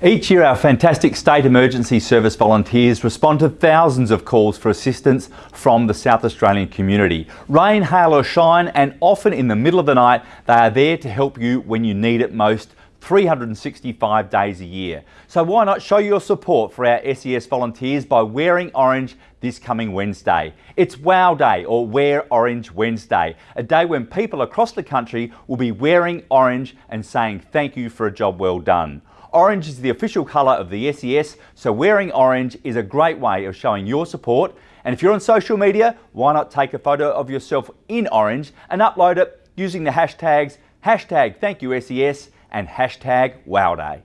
Each year our fantastic State Emergency Service volunteers respond to thousands of calls for assistance from the South Australian community. Rain, hail or shine and often in the middle of the night they are there to help you when you need it most 365 days a year. So why not show your support for our SES volunteers by wearing orange this coming Wednesday. It's WOW Day or Wear Orange Wednesday, a day when people across the country will be wearing orange and saying thank you for a job well done. Orange is the official colour of the SES, so wearing orange is a great way of showing your support. And if you're on social media, why not take a photo of yourself in orange and upload it using the hashtags hashtag thank you SES and hashtag WowDay.